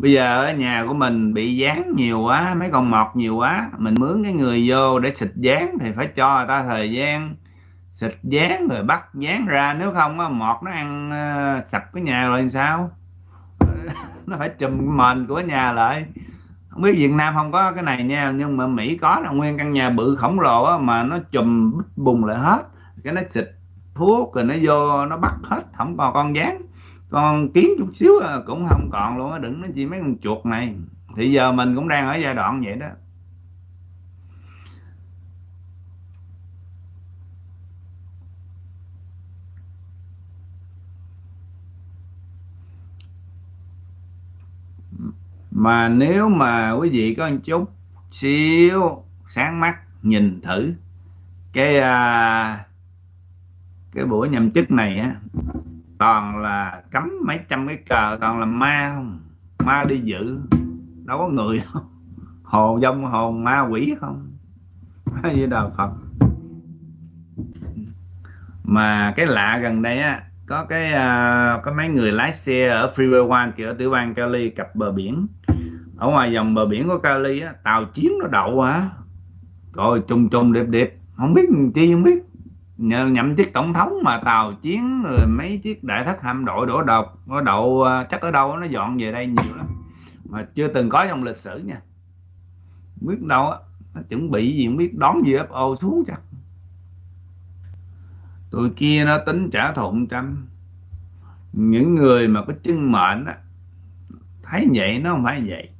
bây giờ ở nhà của mình bị dán nhiều quá mấy con mọt nhiều quá mình mướn cái người vô để xịt dán thì phải cho người ta thời gian xịt dán rồi bắt dán ra. Nếu không á mọt nó ăn ờ, sạch sập cái nhà rồi làm sao? Nó phải chùm mền của nhà lại. Không biết Việt Nam không có cái này nha nhưng mà Mỹ có là nguyên căn nhà bự khổng lồ á, mà nó chùm bùng lại hết. Cái nó xịt thuốc rồi nó vô nó bắt hết không còn con dán con kiến chút xíu à, cũng không còn luôn á đừng nói chi mấy con chuột này. Thì giờ mình cũng đang ở giai đoạn vậy đó. Mà nếu mà quý vị có một chút xíu sáng mắt nhìn thử cái à, cái buổi nhậm chức này á toàn là cấm mấy trăm cái cờ toàn là ma không? Ma đi dự đâu có người không? Hồn dông hồn ma quỷ không? Với đạo phật. Mà cái lạ gần đây á có cái uh, có mấy người lái xe ở freeway one kia ở tiểu bang Cali cặp bờ biển. Ở ngoài dòng bờ biển của Cali á tàu chiến nó đậu hả? Rồi chung chung đẹp đẹp. Không biết chi không biết nhậm chức tổng thống mà tàu chiến rồi mấy chiếc đại thất hạm đội đổ độc nó đậu à, chắc ở đâu nó dọn về đây nhiều lắm. Mà chưa từng có trong lịch sử nha. Biết đâu á nó chuẩn bị gì không biết đón gì ô xuống chắc. Tụi kia nó tính trả thù trăm. Những người mà có chân mệnh á thấy vậy nó không phải vậy.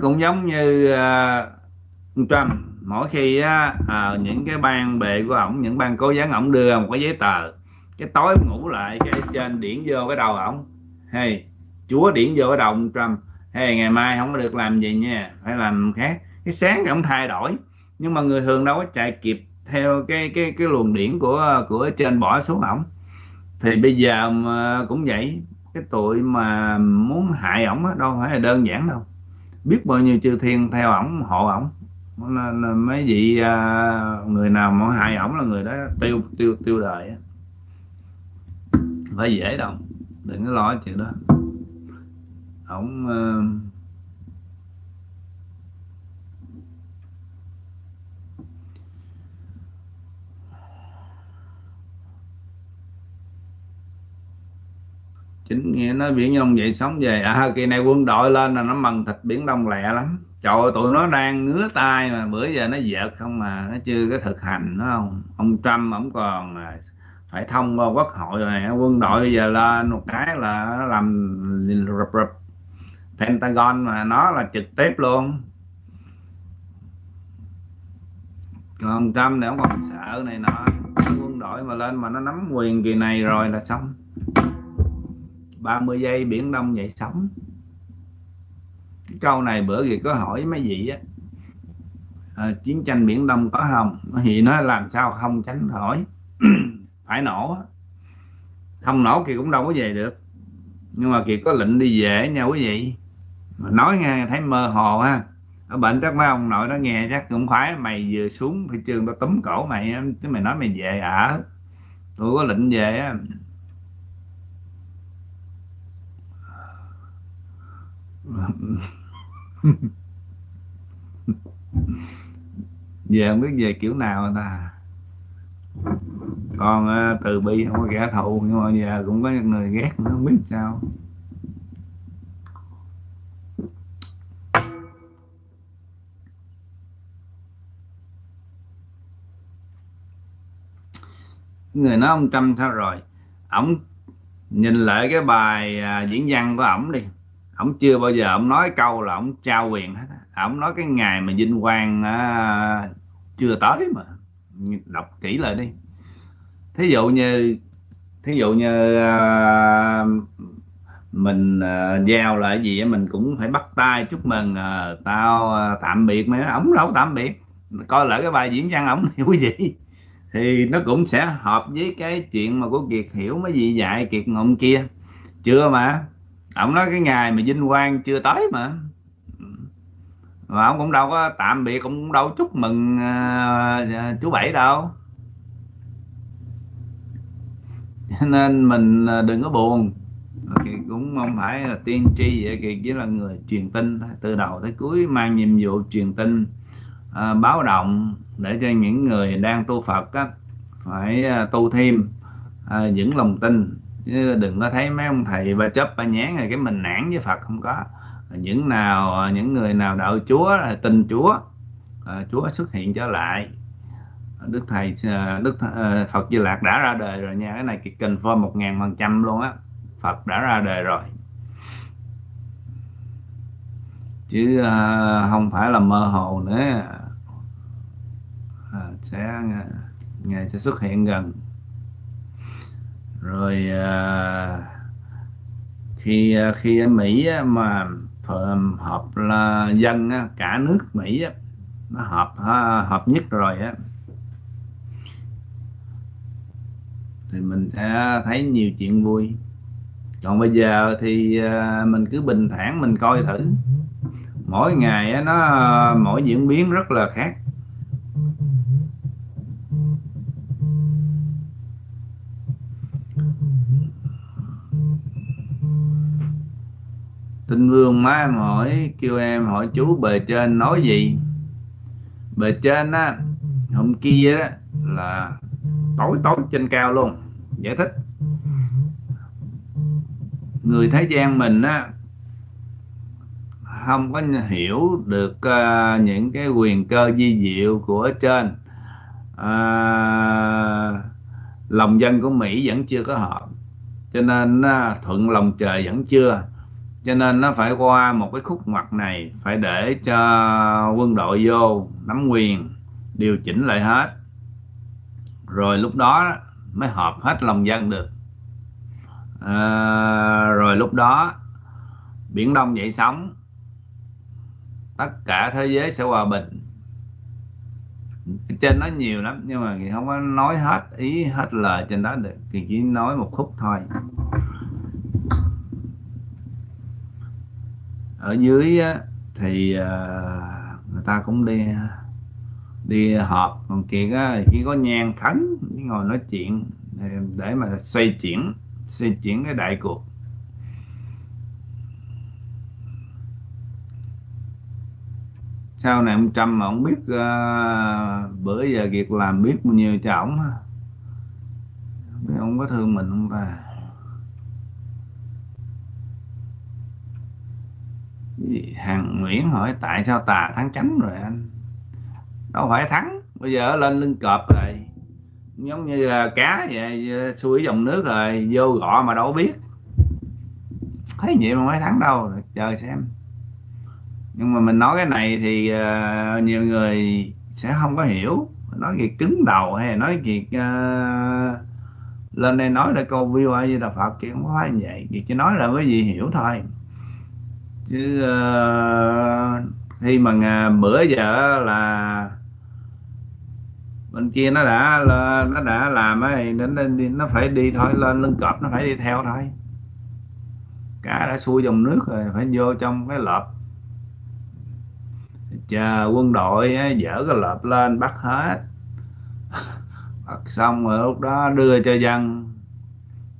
Cũng giống như uh, Trump mỗi khi á, à, những cái ban bệ của ổng những ban cố gắng ổng đưa một cái giấy tờ cái tối ngủ lại cái trên điển vô cái đầu ổng. Hay chúa điển vô cái đầu ông Trump. Hay ngày mai không có được làm gì nha phải làm khác. Cái sáng thì ổng thay đổi nhưng mà người thường đâu có chạy kịp theo cái cái cái luồng điển của của trên bỏ xuống ổng. Thì bây giờ mà cũng vậy cái tụi mà muốn hại ổng đâu phải là đơn giản đâu. Biết bao nhiêu chư thiên theo ổng hộ ổng nên mấy vị à, người nào mà hại ổng là người đó tiêu tiêu tiêu đời phải dễ đâu đừng có lo chuyện đó. Ổng uh, chính nghĩa nói biển đông vậy sống về. À kỳ này quân đội lên là nó mần thịt biển đông lẹ lắm trời ơi, tụi nó đang ngứa tay mà bữa giờ nó dợt không mà nó chưa có thực hành nó không. Ông Trump ổng còn à, phải thông qua quốc hội rồi này quân đội bây giờ lên một cái là nó làm rập rập Pentagon mà nó là trực tiếp luôn. Còn ông Trump này ông còn sợ này nọ quân đội mà lên mà nó nắm quyền kỳ này rồi là xong. 30 giây biển đông dậy sóng câu này bữa thì có hỏi mấy vị á à, chiến tranh biển đông có không? Thì nó làm sao không tránh hỏi phải nổ không nổ thì cũng đâu có về được. Nhưng mà kiệt có lệnh đi về nha quý vị. Mà nói nghe thấy mơ hồ ha. Ở bệnh chắc mấy ông nội nó nghe chắc cũng khoái mày vừa xuống phi trường tao túm cổ mày chứ mày nói mày về ở tôi có lệnh về á. về không biết về kiểu nào ta. Còn từ bi không có kẻ thù nhưng mà giờ cũng có người ghét nữa không biết sao. Người nói ông Trump sao rồi? Ổng nhìn lại cái bài à, diễn văn của ổng đi ổng chưa bao giờ ổng nói câu là ổng trao quyền hết ổng nói cái ngày mà vinh quang à, chưa tới mà. Đọc kỹ lại đi. Thí dụ như thí dụ như à, mình à, giao lại gì mình cũng phải bắt tay chúc mừng à, tao à, tạm biệt mấy ổng đâu tạm biệt. Coi lại cái bài diễn văn ổng hiểu gì thì nó cũng sẽ hợp với cái chuyện mà của kiệt hiểu mấy gì dạy kiệt ngọng kia. Chưa mà ông nói cái ngày mà vinh quang chưa tới mà. Mà ông cũng đâu có tạm biệt cũng đâu chúc mừng uh, chú bảy đâu. Nên mình à, đừng có buồn. Thì cũng không phải là tiên tri vậy thì chỉ là người truyền tin từ đầu tới cuối mang nhiệm vụ truyền tin à, báo động để cho những người đang tu Phật á, phải tu thêm à, những lòng tin chứ đừng có thấy mấy ông thầy ba chấp ba nhán rồi cái mình nản với Phật không có. Những nào những người nào đạo Chúa là tin Chúa à, Chúa xuất hiện trở lại. Đức thầy à, Đức thầy, à, Phật Di Lạc đã ra đời rồi nha. Cái này kiệt confirm một ngàn phần trăm luôn á. Phật đã ra đời rồi. Chứ à, không phải là mơ hồ nữa. À, sẽ ngày sẽ xuất hiện gần rồi à, khi à, khi ở Mỹ mà họp là dân cả nước Mỹ nó họp à, hợp nhất rồi á. Thì mình sẽ thấy nhiều chuyện vui. Còn bây giờ thì mình cứ bình thản mình coi thử. Mỗi ngày nó mỗi diễn biến rất là khác. Tinh vương má em hỏi kêu em hỏi chú bề trên nói gì? Bề trên á hôm kia đó là tối tối trên cao luôn giải thích. Người thế gian mình á không có hiểu được uh, những cái quyền cơ di diệu của trên. Uh, lòng dân của Mỹ vẫn chưa có hợp cho nên uh, thuận lòng trời vẫn chưa cho nên nó phải qua một cái khúc ngoặt này phải để cho quân đội vô nắm quyền điều chỉnh lại hết. Rồi lúc đó mới hợp hết lòng dân được. À, rồi lúc đó biển đông dậy sóng. Tất cả thế giới sẽ hòa bình. Trên nói nhiều lắm nhưng mà thì không có nói hết ý hết lời trên đó được. Thì chỉ nói một khúc thôi. Ở dưới á, thì uh, người ta cũng đi à, đi họp. Còn kia á, chỉ có nhang khấn ngồi nói chuyện để mà xoay chuyển xoay chuyển cái đại cuộc. Sau này ông Trump mà ông biết uh, bữa giờ việc làm biết bao nhiêu cho ổng ông có thương mình không ta? Hàng Nguyễn hỏi tại sao tà thắng chánh rồi anh? Đâu phải thắng bây giờ lên lưng cọp rồi. Giống như cá vậy xuôi dòng nước rồi vô gọ mà đâu biết. Thấy vậy mà mới thắng đâu chờ xem. Nhưng mà mình nói cái này thì uh, nhiều người sẽ không có hiểu. Nói việc cứng đầu hay nói việc uh, lên đây nói để câu view ai như là phật kia không phải như vậy. Chỉ nói là cái gì hiểu thôi chứ uh, khi mà bữa giờ là bên kia nó đã là nó đã làm ấy nên nó phải đi thôi lên lưng cọp nó phải đi theo thôi. Cá đã xuôi dòng nước rồi phải vô trong cái lợp. Chờ quân đội ấy, dỡ cái lợp lên bắt hết. Bắt xong rồi lúc đó đưa cho dân.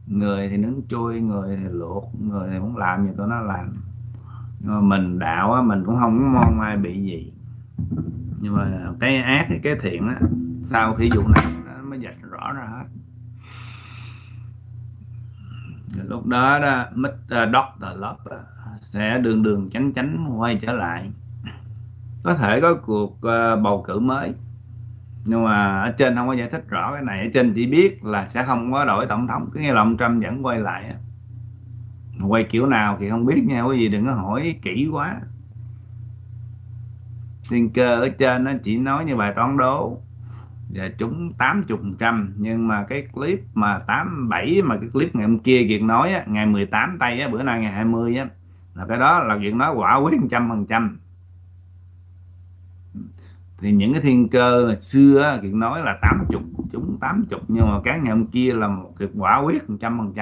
Người thì nướng chui người thì luộc người thì muốn làm gì tụi nó làm. Ờ, mình đạo á, mình cũng không mong ai bị gì. Nhưng mà cái ác thì cái thiện á sau khi vụ này nó mới dạch rõ ra hết. Lúc đó đó Mr. Doctor Love sẽ đường đường chánh chánh quay trở lại. Có thể có cuộc ờ, bầu cử mới. Nhưng mà ở trên không có giải thích rõ cái này. Ở trên chỉ biết là sẽ không có đổi tổng thống. Cứ nghe là ông Trump vẫn quay lại quay kiểu nào thì không biết nha quý vị đừng có hỏi kỹ quá. Thiên cơ ở trên nó chỉ nói như bài toán đố. Và chúng 80 trăm nhưng mà cái clip mà 87 mà cái clip ngày hôm kia Kiệt nói á, ngày 18 tây á, bữa nay ngày 20 á là cái đó là Kiệt nói quả quyết trăm phần trăm. Thì những cái thiên cơ xưa á, nói là 80 chúng 80 nhưng mà cái ngày hôm kia là một cái quả quyết trăm phần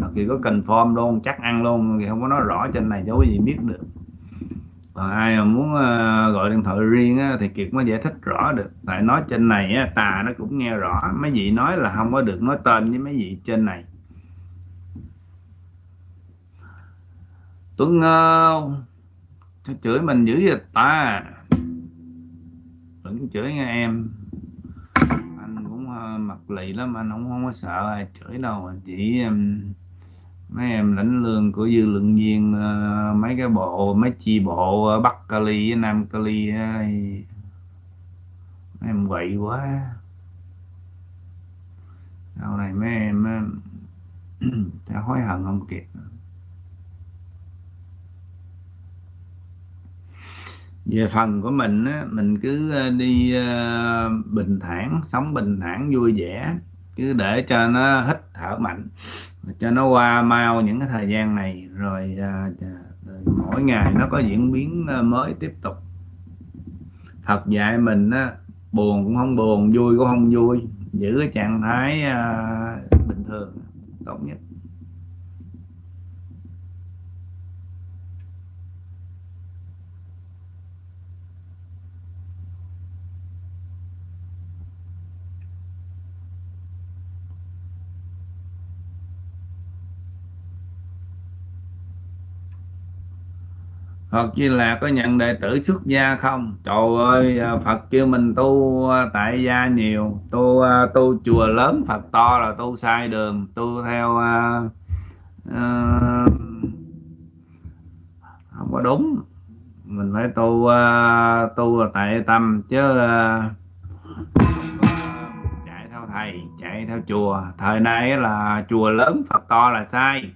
khi á Kiệt có confirm luôn chắc ăn luôn. Thì không có nói rõ trên này cho quý vị biết được. Còn ai mà muốn uh, gọi điện thoại riêng á, thì kiệt mới giải thích rõ được. Tại nói trên này á, tà nó cũng nghe rõ. Mấy vị nói là không có được nói tên với mấy vị trên này. Tuấn Ngô Sao chửi mình dữ vậy ta? Vẫn chửi nghe em. Anh cũng uh, mặt lì lắm Anh không, không có sợ ai chửi đâu. Chỉ um, mấy em lãnh lương của dư lượng viên ờ, Mấy cái bộ, mấy chi bộ ờ, Bắc Cali với Nam Cali ờ, Mấy em quậy quá. Sau này mấy em sẽ hối hận không kịp về phần của mình á, mình cứ đi bình thản sống bình thản vui vẻ cứ để cho nó hít thở mạnh cho nó qua mau những cái thời gian này rồi, rồi mỗi ngày nó có diễn biến à, mới tiếp tục. Thật dạy mình á, buồn cũng không buồn vui cũng không vui giữ cái trạng thái à, bình thường tốt nhất. Phật Di Lạc có nhận đệ tử xuất gia không? Trời ơi, Phật kêu mình tu à, tại gia nhiều, tu à, tu chùa lớn Phật to là tu sai đường, tu theo uh, uh, không có đúng. Mình phải tu uh, tu là tại tâm chứ uh, chạy theo thầy, chạy theo chùa. Thời nay là chùa lớn Phật to là sai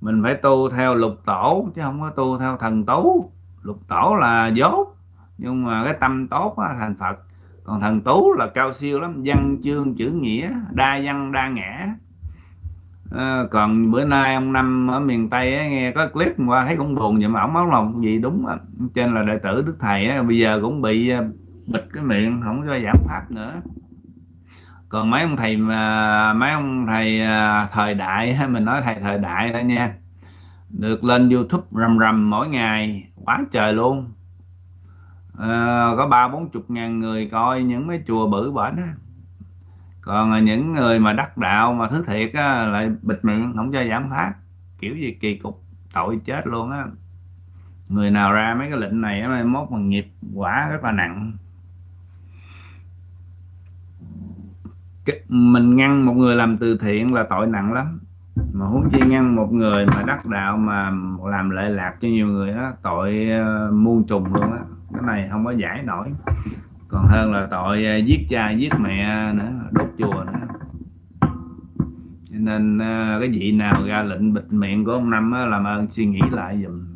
mình phải tu theo lục tổ chứ không có tu theo thần tú lục tổ là dốt nhưng mà cái tâm tốt á, thành phật. Còn thần tú là cao siêu lắm văn chương chữ nghĩa đa văn đa ngã. À, còn bữa nay ông năm ở miền tây ấy, nghe có clip qua thấy cũng buồn vậy mà ổng máu lòng gì đúng á. Trên là đệ tử đức thầy ấy, bây giờ cũng bị ờ, bịt cái miệng không cho giảm pháp nữa còn mấy ông thầy mà mấy ông thầy à, thời đại hay mình nói thầy thời đại thôi nha. Được lên youtube rầm rầm mỗi ngày quá trời luôn. À, có ba bốn chục ngàn người coi những mấy chùa bự bển á. Còn những người mà đắc đạo mà thứ thiệt á, lại bịt miệng không cho giảm phát kiểu gì kỳ cục tội chết luôn á. Người nào ra mấy cái lệnh này mai mốt mà nghiệp quả rất là nặng. Mình ngăn một người làm từ thiện là tội nặng lắm. Mà huống chi ngăn một người mà đắc đạo mà làm lệ lạc cho nhiều người đó tội uh, muôn trùng luôn á. Cái này không có giải nổi. Còn hơn là tội uh, giết cha giết mẹ nữa đốt chùa nữa. Cho nên uh, cái vị nào ra lệnh bịt miệng của ông năm á, làm ơn suy nghĩ lại giùm.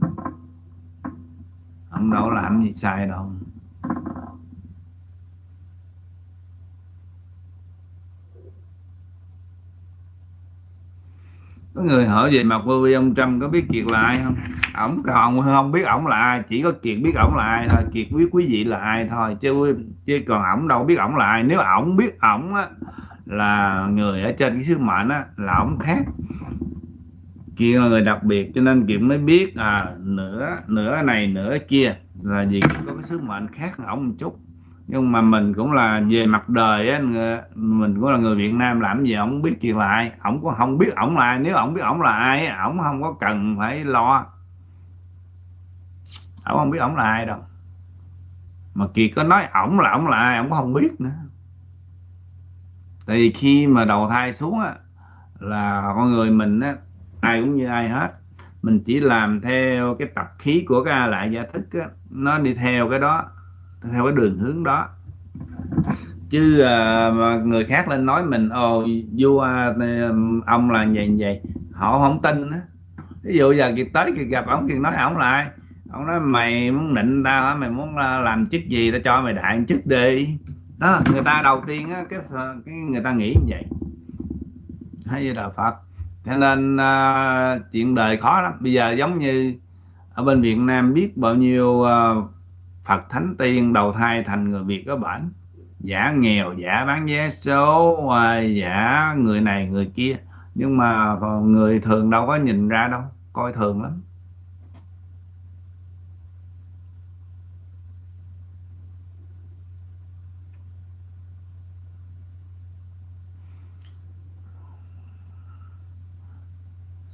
Ông đâu làm gì sai đâu. Có người hỏi về mặt vô vi ông Trump có biết Kiệt là ai không? Ổng còn không biết ổng là ai, chỉ có Kiệt biết ổng là ai thôi, Kiệt biết quý vị là ai thôi, chứ chứ còn ổng đâu biết ổng là ai. Nếu ổng biết ổng á, là người ở trên cái sứ mệnh á, là ổng khác. Kiệt là người đặc biệt, cho nên Kiệt mới biết à nửa nửa này, nửa kia là gì có cái sứ mệnh khác ổng một chút nhưng mà mình cũng là về mặt đời á mình cũng là người Việt Nam, làm gì ổng biết chuyện lại ổng cũng không biết ổng là ai. Nếu ổng biết ổng là ai ổng không có cần phải lo. Ổng không biết ổng là ai đâu. Mà kỳ có nói ổng là ổng là ai, ổng cũng không biết nữa. Tại vì khi mà đầu thai xuống á, là con người mình á, ai cũng như ai hết. Mình chỉ làm theo cái tập khí của cái lại gia thức á, nó đi theo cái đó theo cái đường hướng đó. Chứ uh, người khác lên nói mình ồ vua ờ, ông là vậy vậy. Họ không tin á. Ví dụ giờ kiệt tới kiệt gặp ông kiệt nói ông lại. Ông nói mày muốn nịnh tao hả? Mày muốn ờ, làm chức gì tao cho mày đại chức đi. Đó người ta đầu tiên á cái cái người ta nghĩ như vậy. Hay như đạo phật? Cho nên uh, chuyện đời khó lắm. Bây giờ giống như ở bên việt nam biết bao nhiêu uh, Phật Thánh Tiên đầu thai thành người Việt có bản giả nghèo, giả bán vé số à, giả người này, người kia. Nhưng mà người thường đâu có nhìn ra đâu, coi thường lắm.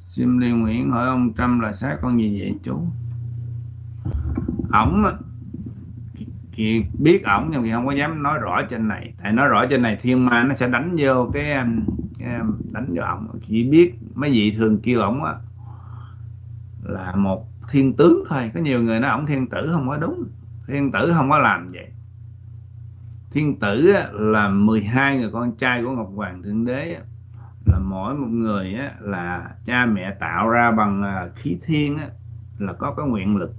Sim Liên Nguyễn hỏi ông Trâm là sát con gì vậy chú? Ổng thì biết ổng nhưng thì không có dám nói rõ trên này. Tại nói rõ trên này thiên ma nó sẽ đánh vô cái, um, cái um, đánh vô ổng. Chỉ biết mấy vị thường kêu ổng á là một thiên tướng thôi. Có nhiều người nói ổng thiên tử không có đúng. Thiên tử không có làm vậy. Thiên tử là 12 người con trai của Ngọc Hoàng Thượng Đế là mỗi một người là cha mẹ tạo ra bằng à, khí thiên là có cái nguyện lực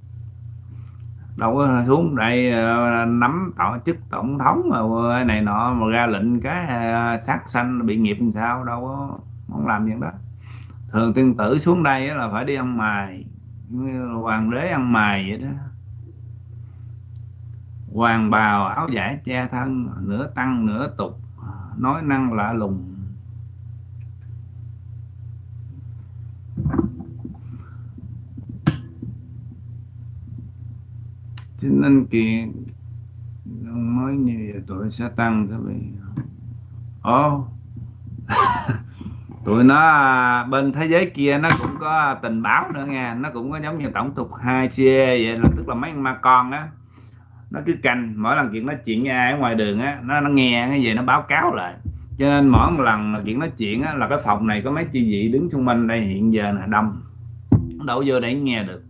đâu có xuống đây ờ, nắm tổ chức tổng thống mà này nọ mà ra lệnh cái ờ, sát sanh bị nghiệp làm sao, đâu có, không làm gì đó. Thường tiên tử xuống đây là phải đi ăn mài hoàng đế ăn mài vậy đó. Hoàng bào áo giải che thân, nửa tăng nửa tục, nói năng lạ lùng. Cho nên ông nói như vậy tuổi sẽ tăng các vị. Ô tụi nó bên thế giới kia nó cũng có tình báo nữa nha nó cũng có giống như tổng tục hai chia e vậy là tức là mấy ma con á nó cứ canh mỗi lần chuyện nói chuyện với ai ở ngoài đường á nó nó nghe cái gì nó báo cáo lại. Cho nên mỗi một lần mà chuyện nói chuyện á là cái phòng này có mấy chi vị đứng xung quanh đây hiện giờ là đông. Đổ vô để nghe được.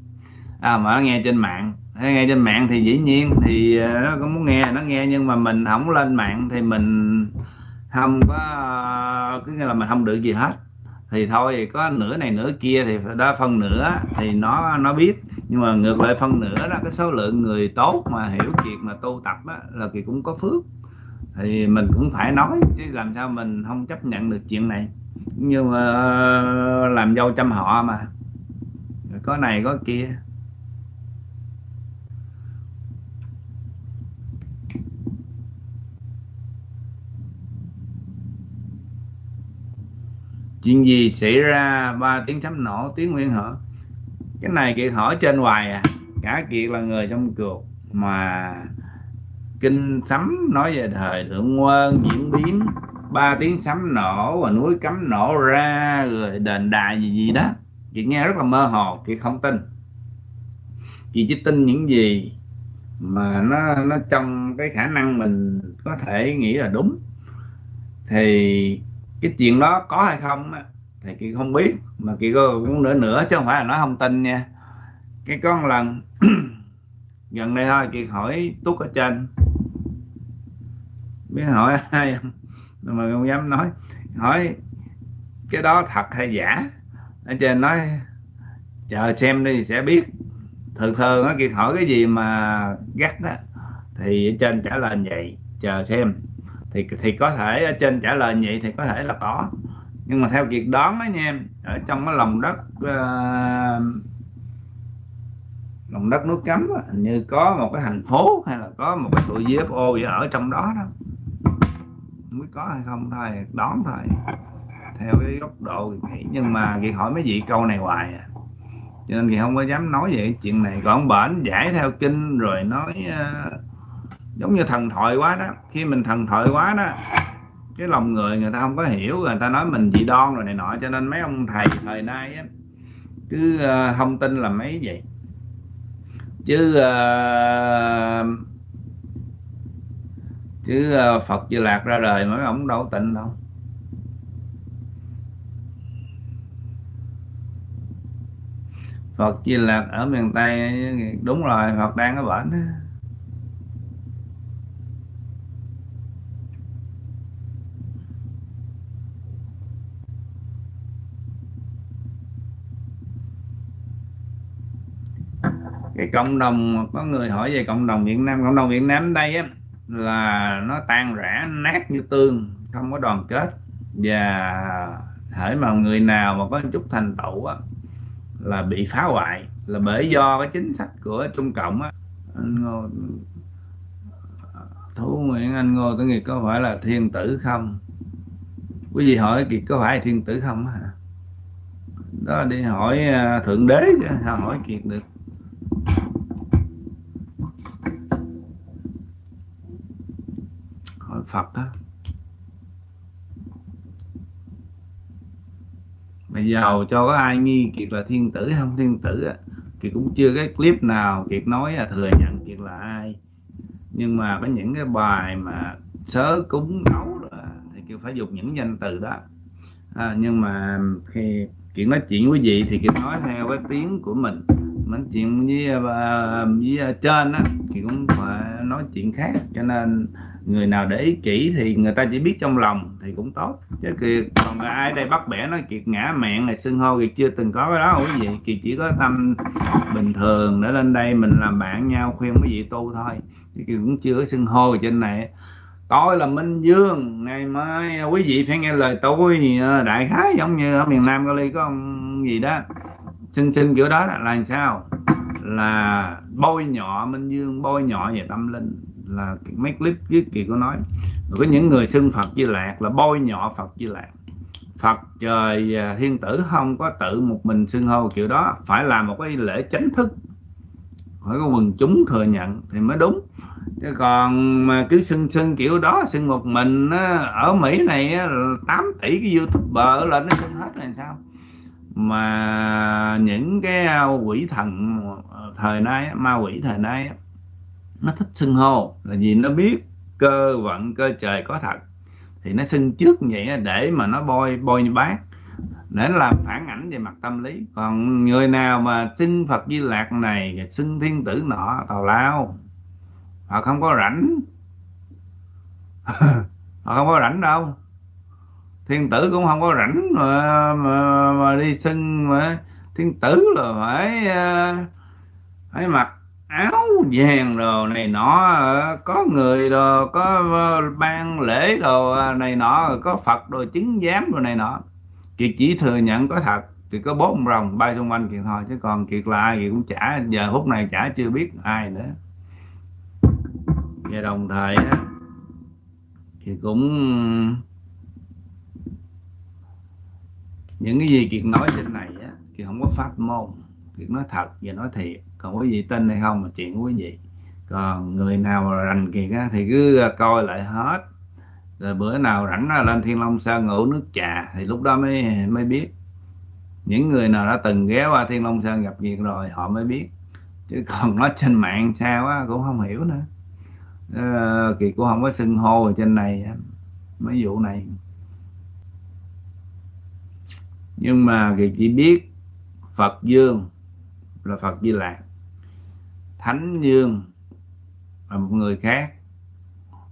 À, mà nó nghe trên mạng nghe trên mạng thì dĩ nhiên thì ờ, nó cũng muốn nghe nó nghe nhưng mà mình không lên mạng thì mình không có ờ, cứ nghĩa là mình không được gì hết. Thì thôi có nửa này nửa kia thì đó phân nửa thì nó nó biết. Nhưng mà ngược lại phân nửa đó cái số lượng người tốt mà hiểu chuyện mà tu tập đó, là thì cũng có phước. Thì mình cũng phải nói chứ làm sao mình không chấp nhận được chuyện này. Nhưng mà ờ, làm dâu trăm họ mà. Có này có kia. Chuyện gì xảy ra? Ba tiếng sấm nổ, tiếng nguyên hở. Cái này kiệt hỏi trên hoài à. Cả kiệt là người trong cuộc mà kinh sấm nói về thời thượng quân, diễn biến. Ba tiếng sấm nổ và núi cấm nổ ra, rồi đền đài gì gì đó. Chị nghe rất là mơ hồ chị không tin. Chị chỉ tin những gì mà nó nó trong cái khả năng mình có thể nghĩ là đúng. Thì cái chuyện đó có hay không thì chị không biết, mà chị có cũng nữa nữa chứ không phải là nói không tin nha. Cái con lần, gần đây thôi chị hỏi túc ở trên. Biết hỏi ai không mà không dám nói. Hỏi, cái đó thật hay giả? Ở trên nói, chờ xem đi sẽ biết. Thường thường á kiệt hỏi cái gì mà gắt đó thì ở trên trả lời vậy, chờ xem thì thì có thể ở trên trả lời vậy thì có thể là có. Nhưng mà theo kiệt đoán đó nha em ở trong cái lòng đất uh, lòng đất nước cấm hình như có một cái thành phố hay là có một cái tụi UFO gì ở trong đó đó. Mới có hay không thôi đoán thôi theo cái góc độ nghĩ. Nhưng mà chị hỏi mấy vị câu này hoài à. Cho nên thì không có dám nói vậy chuyện này. Còn bển giải theo kinh rồi nói uh, giống như thần thoại quá đó. Khi mình thần thoại quá đó cái lòng người người ta không có hiểu người ta nói mình dị đoan rồi này nọ cho nên mấy ông thầy thời nay á, cứ ờ, không tin là mấy vậy. Chứ uh, chứ uh, Phật Di Lạc ra đời mấy ông đâu tịnh đâu. Phật Di Lạc ở miền Tây đúng rồi Phật đang ở bển cái cộng đồng, có người hỏi về cộng đồng Việt Nam, cộng đồng Việt Nam đây á, là nó tan rã, nát như tương không có đoàn kết. Và hễ mà người nào mà có chút thành tựu á, là bị phá hoại, là bởi do cái chính sách của Trung Cộng á. Anh Ngô Thú Nguyễn, Anh Ngô Tử Nghiệp có phải là thiên tử không? Quý vị hỏi kiệt có phải thiên tử không hả? Đó, đi hỏi à, thượng đế chứ, sao hỏi kiệt được hỏi Phật đó mày giàu cho có ai nghi kiệt là thiên tử không thiên tử á. Kiệt cũng chưa cái clip nào kiệt nói là thừa nhận kiệt là ai. Nhưng mà có những cái bài mà sớ cúng nấu đó, thì kiệt phải dùng những danh từ đó. À, nhưng mà khi kiệt nói chuyện với vị thì kiệt nói theo cái tiếng của mình. Nói chuyện với à, với à, trên á thì cũng phải nói chuyện khác cho nên người nào để ý kỹ thì người ta chỉ biết trong lòng thì cũng tốt. Chứ kì, còn ai đây bắt bẻ nói kiệt ngã mạng này xưng hô thì chưa từng có cái đó quý vị kỳ chỉ có tâm bình thường để lên đây mình làm bạn nhau khuyên quý vị tu thôi. Chứ kiệt cũng chưa có xưng hô trên này. Tôi là Minh Dương ngày mai à, quý vị phải nghe lời tôi à, đại khái giống như ở miền Nam Cali có ông gì đó. Xin xin kiểu đó là làm sao? Là bôi nhọ Minh Dương bôi nhọ về tâm linh là mấy clip trước kỳ có nói. Rồi có những người xưng Phật Di Lạc là bôi nhọ Phật Di Lạc Phật trời à, thiên tử không có tự một mình xưng hô kiểu đó. Phải làm một cái lễ chánh thức. Phải có quần chúng thừa nhận thì mới đúng. Chứ còn mà cứ xưng xưng kiểu đó, xưng một mình ở Mỹ này 8 tỷ cái youtuber lên nó xưng hết là sao? Mà những cái à, quỷ thần à, thời nay ma quỷ thời nay nó thích xưng hô là vì nó biết cơ vận cơ trời có thật. Thì nó xưng trước vậy để mà nó bôi bôi như bác. Để làm phản ảnh về mặt tâm lý. Còn người nào mà xưng Phật Di Lạc này xưng thiên tử nọ tào lao họ không có rảnh. Họ không có rảnh đâu. Thiên tử cũng không có rảnh mà, mà, mà đi xưng mà thiên tử là phải à, phải mặc áo vàng đồ này nọ ờ, có người đồ, có ờ, ban lễ đồ ờ, này nọ, có phật đồ, chứng giám đồ này nọ. Kiệt chỉ thừa nhận có thật, thì có bốn rồng bay xung quanh kiệt thôi, chứ còn kiệt là ai thì cũng chả, giờ phút này chả chưa biết ai nữa. Và đồng thời thì cũng, những cái gì kiệt nói trên này thì không có pháp môn, kiệt nói thật và nói thiệt còn quý vị tin hay không là chuyện của quý vị. Còn người nào rành kiệt á thì cứ à, coi lại hết. Rồi bữa nào rảnh lên thiên long sơn ngủ nước trà thì lúc đó mới mới biết. Những người nào đã từng ghé qua thiên long sơn gặp việc rồi họ mới biết. Chứ còn nói trên mạng sao á cũng không hiểu nữa. À, kiệt cũng không có xưng hô trên này mấy vụ này. Nhưng mà kiệt chỉ biết phật dương là phật di lạc thánh dương và một người khác.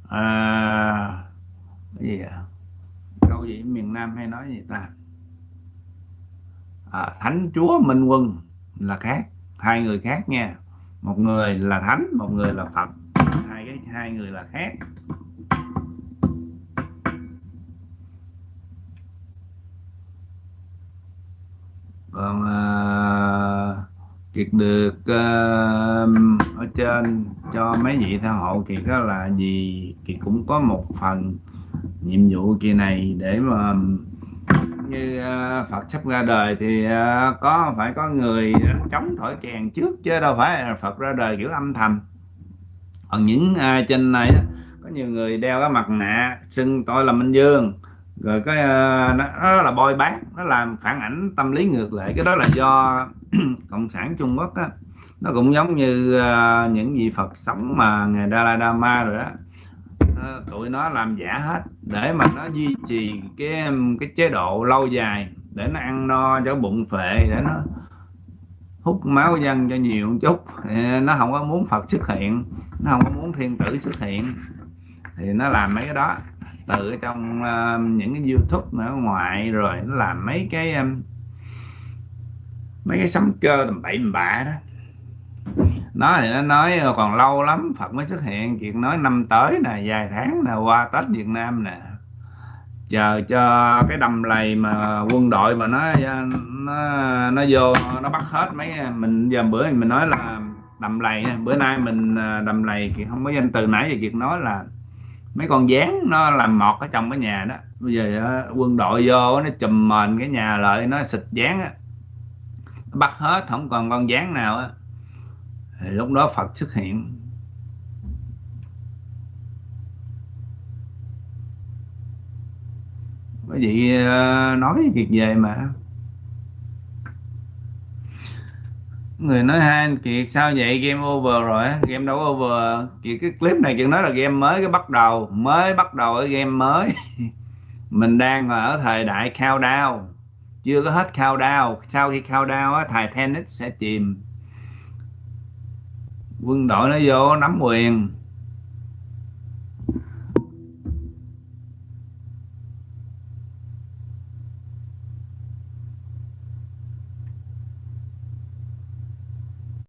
À, cái gì à? câu gì? Miền nam hay nói gì ta? À, thánh chúa minh quân là khác hai người khác nha. Một người là thánh một người là phật. Hai cái hai người là khác. Còn uh, kiệt được à, um, ở trên cho mấy vị theo hộ thì đó là gì? Thì cũng có một phần nhiệm vụ kỳ này để mà như uh, Phật sắp ra đời thì uh, có phải có người chống thổi kèn trước chứ đâu phải là Phật ra đời kiểu âm thầm. Còn những ai trên này có nhiều người đeo cái mặt nạ xưng tôi là Minh Dương rồi cái uh, nó, là bôi bác nó làm phản ảnh tâm lý ngược lại cái đó là do cộng sản Trung Quốc á nó cũng giống như uh, những vị Phật sống mà ngày Dalai Lama rồi đó. Uh, tụi nó làm giả hết để mà nó duy trì cái cái chế độ lâu dài để nó ăn no cho bụng phệ để nó hút máu dân cho nhiều một chút nó không có muốn Phật xuất hiện nó không có muốn thiên tử xuất hiện. Thì nó làm mấy cái đó từ trong uh, những cái youtube ở ngoài rồi nó làm mấy cái um, mấy cái sấm cơ tầm bậy bạ đó nó thì nó nói ờ, còn lâu lắm, Phật mới xuất hiện. Chuyện nói năm tới nè, vài tháng nè, qua Tết Việt Nam nè. Chờ cho cái đầm lầy mà quân đội mà nó ờ, nó nó vô, nó bắt hết mấy ờ, mình, giờ bữa mình nói là đầm lầy bữa nay mình đầm lầy thì không có danh từ nãy giờ kiệt nói là mấy con dán nó làm mọt ở trong cái nhà đó. Bây giờ quân đội vô nó chùm mền cái nhà lại, nó xịt dán á. Bắt hết, không còn con dán nào á thì lúc đó Phật xuất hiện. Quý vị ờ, nói việc về mà. Người nói hai kiệt sao vậy? Game over rồi game đâu over. Kiệt cái clip này chuyện nói là game mới cái bắt đầu mới bắt đầu ở game mới. Mình đang ở thời đại cao đao chưa có hết cao đao sau khi cao đao á, Titanic sẽ chìm quân đội nó vô nắm quyền.